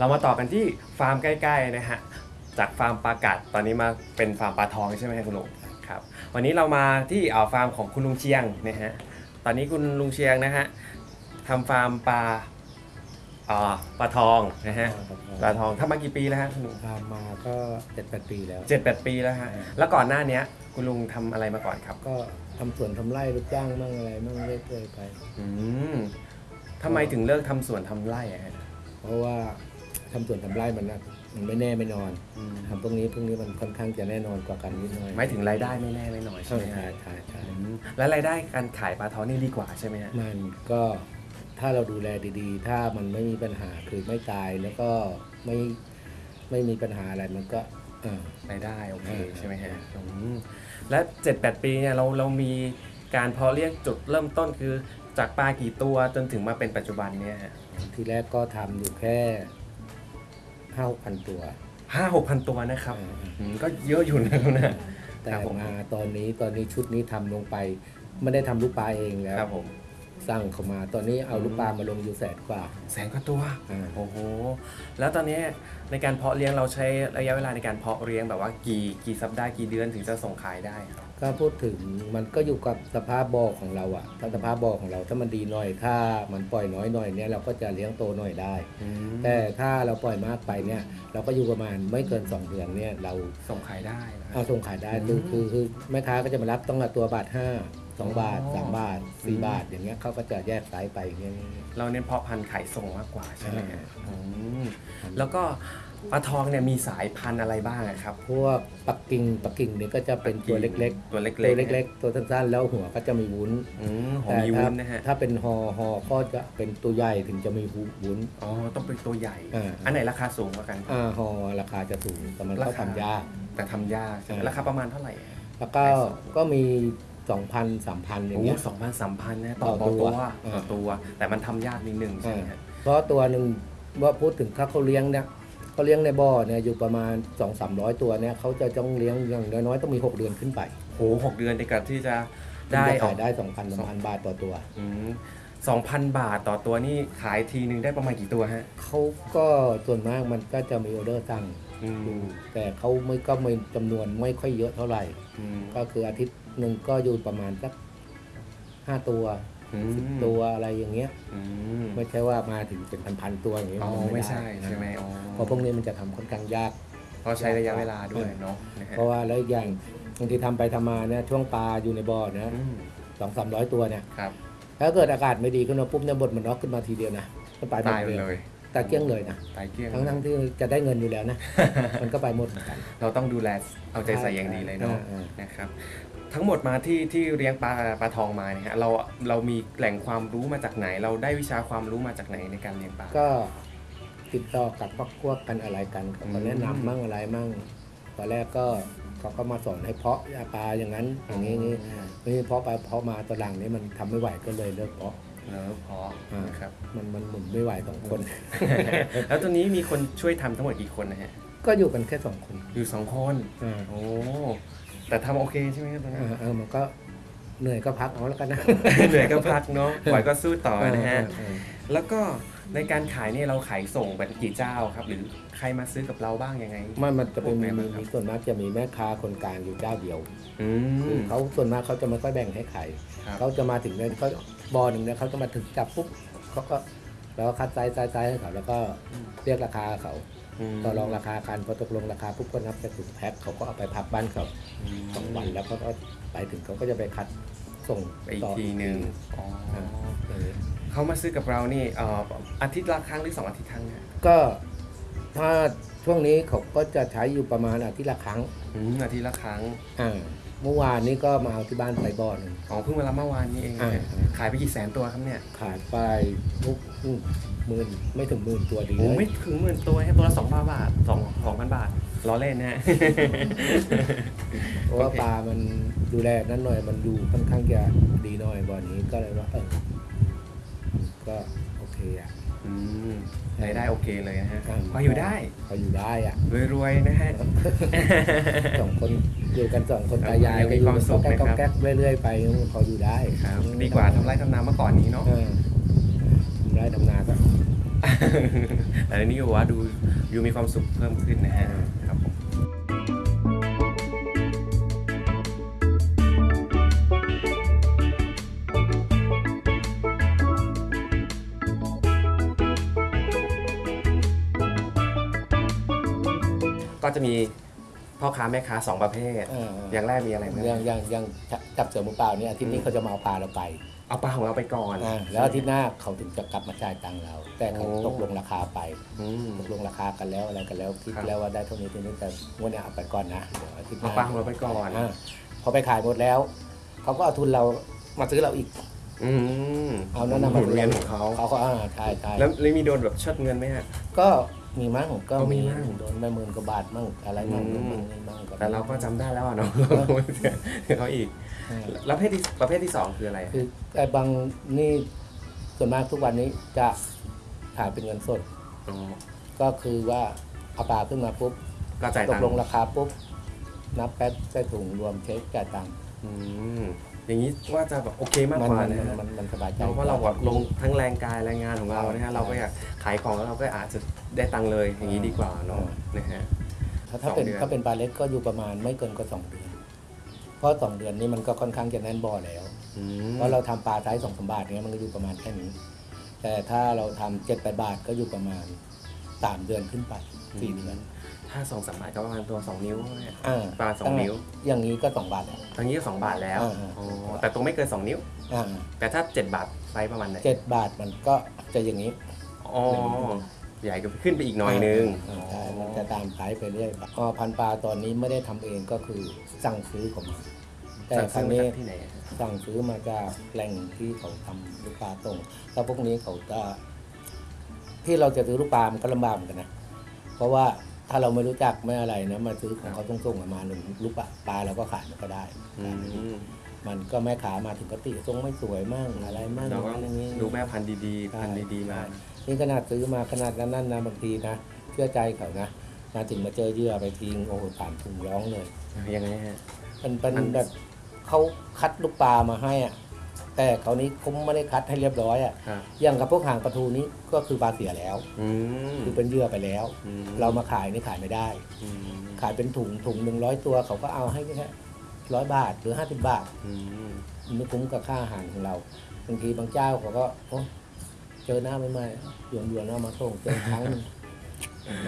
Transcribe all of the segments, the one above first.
ครับเรามาต่อกันที่ฟาร์มใกล้ๆนะฮะจากฟาร์มปลากัดตอนนี้มาเป็นฟาร์มปลาทองใช่ไหมครับคุณลุงครับวันนี้เรามาที่อ่าฟาร์มของคุณลุงเชียงนะฮะตอนนี้คุณลุงเชียงนะฮะทำฟาร์มปลาอ่าปลาทองนะฮะปลาทองทำมากี่ปีแล้วฮะคุณลุงทำมาก็เจ็ดแปดปีแล้วเจ็ดแปดปีแล้วฮะแล้วก่อนหน้าเนี้ยคุณลุงทำอะไรมาก่อนครับ ก็ทำสวนทำไร่รับจ้างมั่งอะไรมั่งเรื่อยๆไปอืมทำไมถึงเลิกทำสวนทำไร่อะฮะเพราะว่า ทำสวนทำไร่มันนะมันไม่แน่ไม่นอนอืมทำพวกนี้พวกนี้มันค่อนข้างจะแน่นอนกว่ากันนิดหน่อยหมายถึงรายได้ไม่แน่ไม่น้อยใช่ใช่ไหมใช่ฮะใช่ใช่อืมแล้วรายได้การขายปลาทองนี่ดีกว่าใช่ไหมฮะมันก็ถ้าเราดูแลดีๆ ถ้ามันไม่มีปัญหาคือไม่ตายแล้วก็ไม่ไม่มีปัญหาอะไรมันก็เออ รายได้โอเคเออใช่ไหมฮะอืมและเจ็ดแปดปีเนี่ยเราเรามีการเพาะเลี้ยงจุดเริ่มต้นคือจากปลากี่ตัวจนถึงมาเป็นปัจจุบันเนี่ยฮะ ทีแรกก็ทำอยู่แค่ ห้าพันตัวห้าหกพันตัวนะครับอ่าอืมก็เยอะอยู่นะครับนะแต่ครับผมมาตอนนี้ตอนนี้ชุดนี้ทำลงไป ไม่ได้ทำลูกปลาเองแล้ว ครับผม สั่งเขามา ตอนนี้เอาลูกปลามาลงอยู่แสนกว่า แสนกว่าตัวอ่า โอ้โหแล้วตอนนี้ในการเพาะเลี้ยงเราใช้ระยะเวลาในการเพาะเลี้ยงแบบว่ากี่กี่สัปดาห์กี่เดือนถึงจะส่งขายได้ครับก็พูดถึงมันก็อยู่กับสภาพบ่อของเราอะถ้าสภาพบ่อของเราถ้ามันดีหน่อยถ้ามันปล่อยน้อยหน่อยเนี่ยเราก็จะเลี้ยงโตหน่อยได้ แต่ถ้าเราปล่อยมากไปเนี่ยเราก็อยู่ประมาณไม่เกิน 2 เดือนเนี่ยเราส่งขายได้นะครัเอาบส่งขายได้คือคือคือแม่ค้าก็จะมารับต้องละตัวบาทห้า สองบาทอ๋อสามบาทสี่อืมบาท อย่างเงี้ยเขาก็จะแยกไซส์ไปอย่างเงี้ยเราเน้นเพาะพันธุ์ขายส่งมากกว่าใช่ไหมฮะอ่าอืมแล้วก็ปลาทองเนี่ยมีสายพันธุ์อะไรบ้างอะครับ พวกปักกิ่งปักกิ่งเนี่ยก็จะเป็นตัวเล็กตัวเล็กๆตัวเล็กๆ ตัวสั้นๆ แล้วหัวก็จะมีวุ้นๆอืมหอมแต่มีถ้าวุ้นนะฮะถ้าเป็นฮอฮอก็จะเป็นตัวใหญ่ถึงจะมีวุ้น อ๋อ ต้องเป็นตัวใหญ่อ่าอันไหนราคาสูงกว่ากันอ่าฮอราคาจะสูงแต่มันก็ราคาทำยาก แต่ทำยากใช่ไหมอ่าราคาประมาณเท่าไหร่อะแล้วก็ก็มี สองพันสามพันอย่าโอ้งเงี้ย สองพันสามพันนะต่อต่อต่อตัตัววอ่าต่อตัว แต่มันทำยากนิดนึงใช่ไหมฮะ เพราะตัวหนึ่งว่าพูดถึงถ้าเขาเลี้ยงเนี่ยเขาเลี้ยงในบ่อเนี่ยอยู่ประมาณ 2 3 0 0 ตัวเนี่ยเขาจะต้องเลี้ยงอย่างน้อยๆต้องมี 6 เดือนขึ้นไปโหหกเดือนในการที่จะถึงได้จะออขากยได้ 2,000 3,000 บาทต่อตัว สองพันบาทต่อตัวนี่ขายทีนึงได้ประมาณกี่ตัวฮะเขาก็ส่วนมากมันก็จะมีออเดอร์สั่งอืมอยู่แต่เขาไม่ก็ไม่จำนวนไม่ค่อยเยอะเท่าไหร่ อืมก็คืออาทิตย์ หนึ่งก็อยู่ประมาณสักห้าตัวอืมสิบตัวอะไรอย่างเงี้ยอืมไม่ใช่ว่ามาถึงเป็นพันๆตัวอย่างเงี้ยอ๋อนไม่ใช่ด้ใช่ไหมอ๋อเพราะพวกนี้มันจะทำค่อนข้างยากเพราะใช้ระยะเวลาด้วยเนาะนะฮะเพราะว่าแล้วอีกอย่างบางทีทำไปทำมาเนี่ยช่วงปลาอยู่ในบ่อเนี่ยอืมสองสามร้อยตัวเนี่ยครับถ้าเกิดอากาศไม่ดีขึ้นมาปุ๊บเนี่ยบดมันน็อกขึ้นมาทีเดียวนะมันไปหมดตายไปเลยเลยตายเกลี้ยงเลยนะตายเกลี้ยงทั้งทั้งๆที่จะได้เงินอยู่แล้วนะมันก็ไปหมดเหมือนกัน เราต้องดูแลเอาใจใส่อย่างดีเลยเนาะอ่านะครับ ทั้งหมดมาที่ที่เลี้ยงปลาปลาทองมาเนี่ยฮะเราเรามีแหล่งความรู้มาจากไหน เราได้วิชาความรู้มาจากไหนในการเลี้ยงปลา ก็ติดต่อกับพักพวกกันอะไรกันเขาก็อืมแนะนำมั่งอะไรมั่งตอนแรกก็เขาก็มาสอนให้เพาะปลาอย่างนั้น อย่างนี้นี้นี่เพาะไปเพาะมาตอนหลังนี้มันทำไม่ไหวก็เลยเลิกเพาะเลิกเพาะนะครับมันมันหมุนไม่ไหวสองคน แล้วตอนนี้มีคนช่วยทำทั้งหมดกี่คนนะฮะก็อยู่กันแค่สองคนอยู่สองคนอ่าโอ้ แต่ทำโอเคใช่ไหมครับตอนนั้นอ่าเออมันก็เหนื่อยก็พักเอาแล้วกันนะ เหนื่อยก็พักเนาะไหวก็สู้ต่อนะฮะเออแล้วก็ในการขายเนี่ยเราขายส่งเป็นกี่เจ้าครับ หรือใครมาซื้อกับเราบ้างยังไง มันมันจะเป็นพวกไหนมีบ้างครับมีส่วนมากจะมีแม่ค้าคนกลางอยู่เจ้าเดียวอืคือม เขาส่วนมากเขาจะไม่ค่อยแบ่งให้ใครครับ เขาจะมาถึงเนี่ยเขาบอหนึ่งเนี่ยเขาจะมาถึงจับปุ๊บเขาก็แล้วก็คัด size size size ให้เขาแล้วก็เรียกราคาเขาม ต่อรองราคากันพอตกลงราคาปุ๊บก็นับจากถุงแพ็คเขาก็เอาไปพักบ้านเขามสองวันแล้วเขาก็ไปถึงเขาก็จะไปคัดส่งไปอีกต่อทีหนึ่งอ๋ออาอย่างนี้เขามาซื้อกับเรานี่เอ่ออาทิตย์ละครั้งหรือสองอาทิตย์ครั้งเนี่ยก็ถ้าช่วงนี้เขาก็จะใช้อยู่ประมาณอาทิตย์ละครั้งอืมอาทิตย์ละครั้ง อ่า เมื่อวานนี้ก็มาเอาที่บ้านไปบ่อหนึ่ง อ๋อเพิ่งมารับเมื่อวานนี้เองนะฮะอ่า ขายไปกี่แสนตัวครับเนี่ยขายไปทุกหมื่นไม่ถึงหมื่นตัวดีโอ้เลยไม่ถึงหมื่นตัวแค่ตัวละสองพันบาทสองสองพันบาทล้อเล่นนะฮะ เพราะว่าโอเค ปลามันดูแลนั่นหน่อยมันดูค่อนข้างจะดีหน่อยบ่อนี้ก็เลยว่าเออก็โอเคอะ อืมรายได้โอเคเลยนะฮะอ่าพออยู่ได้พออยู่ได้อะรวยๆนะฮะ สองคนอยู่กันสองคนตายายยังมีความสุขก็อยู่นะครับแก๊กๆเรื่อยๆไปพออยู่ได้ครับ ดีกว่าทำไร่ทำนาเมื่อก่อนนี้เนาะ เออทำไร่ทำนาก็ แต่ในนี้ก็บอกว่าดูยูมีความสุขเพิ่มขึ้นนะฮะ ก็จะมีพ่อค้าแม่ค้าสองประเภทเอออย่างแรกมีอะไรบ้างอย่างอย่างอย่างจับเสือมือเปล่าเนี่ยอาทิตย์นี้เขาจะมาเอาปลาเราไปเอาปลาของเราไปก่อน อ่าแล้วอาทิตย์หน้าเขาถึงจะกลับมาจ่ายตังค์เรา แต่เขาโอ้ ตกลงราคาไป อืม ตกลงราคากันแล้วอะไรกันแล้วคิดครับแล้วว่าได้เท่านี้เท่านี้แต่งวดเนี้ยเอาไปก่อนนะเดี๋ยวอาทิตย์หเอาน้าปลาของเราไปก่อนาพอไปขายหมดแล้ว เขาก็เอาทุนเรามาซื้อเราอีก อืมเอานั่นนะหมุนเวียนของเขาเขาก็อ่าใช่ใช่แล้วแล้วมีโดนแบบเชิดเงินไหมฮะ ก็ มีมั่งก็ก็มีมีมั่ง โดนไปหมื่นกว่าบาทมั่งอะไรมั่งอืมมั่งนี่มั่งแต่เราก็จำได้แล้วอะเนาะเขาอีกอ่าแล้วประเภทที่ประเภทที่สองคืออะไรอะคือไอ้บางนี่ส่วนมากทุกวันนี้จะขายเป็นเงินสด อ๋อก็คือว่าเอาปลาขึ้นมาปุ๊บก็จ่ายตตักงลงค์ราคาปุ๊บนับแป๊บใส่ถุงรวมเช็คจ่ายตังค์อืมอย่างนี้ว่าจะแบบโอเคมากมันกว่ามันนะมันฮะมันมันสบายใจ เพราะเราแบบลงทั้งแรงกายแรงงานของเรานะฮะเราก็อยากขายของแล้วเราก็อาจจะ ได้ตังค์เลยอย่างนี้ดีกว่าเนาะนะฮะ ถ้าถ้าเป็นสองเดือน ถ้าเป็นปลาเล็กก็อยู่ประมาณไม่เกินก็สองเดือน เพราะสองเดือนนี้มันก็ค่อนข้างจะแน่นบ่อแล้ว อืมเพราะเราทำปลาไซส์สองสามบาทเนี้ยมันก็อยู่ประมาณแค่นี้ แต่ถ้าเราทำเจ็ดแปดบาทก็อยู่ประมาณสามเดือนขึ้นไปสี่เดือนถ้าสองสามบาทก็ประมาณตัวสองนิ้วเนี่ย อ่าประมาณสองนิ้ว อย่างนี้ก็สองบาทแล้วตอนนี้ก็สองบาทแล้วอ่าอ่า อ๋อแต่ตัวไม่เกินสองนิ้ว อ่าแต่ถ้าเจ็ดบาทไซส์ประมาณไหนเจ็ดบาทมันก็จะอย่างนี้ อ๋อ ใหญ่ก็ขึ้นไปอีกหน่อยนึงาใช่มันจะตามไซส์ไปเรื่อยอ๋อพันปลาตอนนี้ไม่ได้ทำเองก็คือสั่งซื้อเขามาแต่สั่งครั้ซื้องมานี้จากที่ไหนอะสั่งซื้อมาจากแหล่งที่เขาทำลูกปลาส่งแล้วพวกนี้เขาจะที่เราจะซื้อลูกปลามันก็ลำบากเหมือนกันนะเพราะว่าถ้าเราไม่รู้จักไม่อะไรนะมาซื้อของเขาต้องส่งๆมาหนึ่งลูกปลาปลาเราก็ขายมันก็ได้ อืมมันก็แม่ขามาถึงก็ติทรงไม่สวยมั่งอะไรมั่งเราก็อย่างนี้ ดูแม่พันธุ์ดีๆ พันธุ์ดีๆมา นี่ขนาดซื้อมาขนาดนั้นนั่นนะบางทีนะเชื่อใจเขานะมาถึงมาเจอเหยื่อไปทิ้งโอ้โหสามถุงร้องเลยยังไงฮะมันเป็นมันแบบเขาคัดลูกปลามาให้อะแต่เขานี้เขาไม่ได้คัดให้เรียบร้อยอะครับอย่างกับพวกหางปลาทูนี้ก็คือปลาเสียแล้วอืมคือเป็นเหยื่อไปแล้วอืมเรามาขายนี่ขายไม่ได้อืมขายเป็นถุงถุงหนึ่งร้อยตัวเขาก็เอาให้แค่ร้อยบาทหรือห้าสิบบาทอืมไม่คุ้มกับค่าอาหารของเราบางทีบางเจ้าเขาก็โอ้ เจอหน้าไม่ไม่หยวนหยวนๆเอามาส่งเจอครั้งหนึ่ง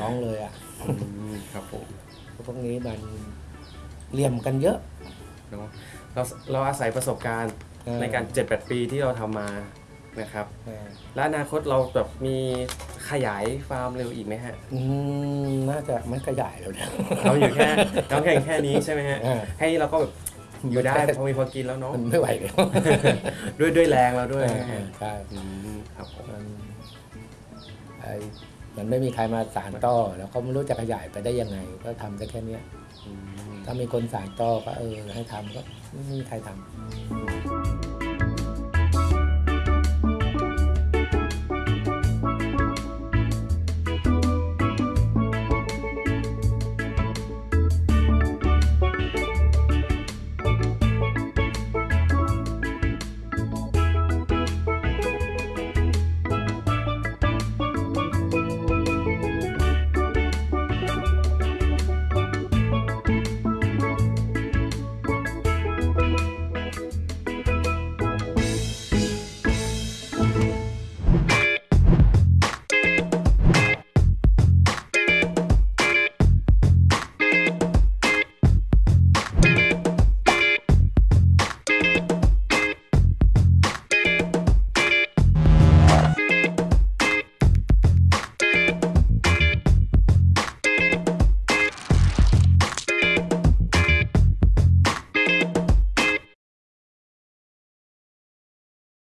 น้องเลยอะอืมครับผมพวกนี้มันเหลี่ยมกันเยอะ เนาะเราเราอาศัยประสบการณ์เออ ในการ 7 8 ปีที่เราทำมานะครับ เออและอนาคตเราแบบมีขยายฟาร์มเร็วอีกไหมฮะ อืมน่าจะไม่ขยายแล้วนะ เราอยู่แค่เราแค่แค่นี้ใช่ไหมฮะ เออ ให้เราก็แบบ อยู่ได้พอมีพอกินแล้วเนาะมันไม่ไหวแล้วด้วยด้วยแรงเราด้วยเออนะเอฮะอใช่อืมครับผมมันไอ้มันไม่มีใครมาสานต่อ แล้วก็ไม่รู้จะขยายไปได้ยังไง ก็ทำได้แค่เนี้ยอืมถ้ามีคนสานต่อก็เออให้ทำก็ไม่มีใครทำ